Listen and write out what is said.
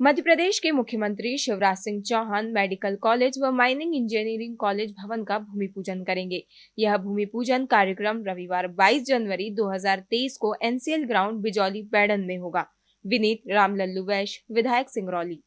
मध्य प्रदेश के मुख्यमंत्री Shivraj Singh Chouhan medical college व माइनिंग इंजीनियरिंग कॉलेज भवन का भूमि पूजन करेंगे। यह भूमि पूजन कार्यक्रम रविवार 22 जनवरी 2023 को एनसीएल ग्राउंड बिजौली बैडन में होगा। विनीत रामलल्लू वैश विधायक सिंगरौली।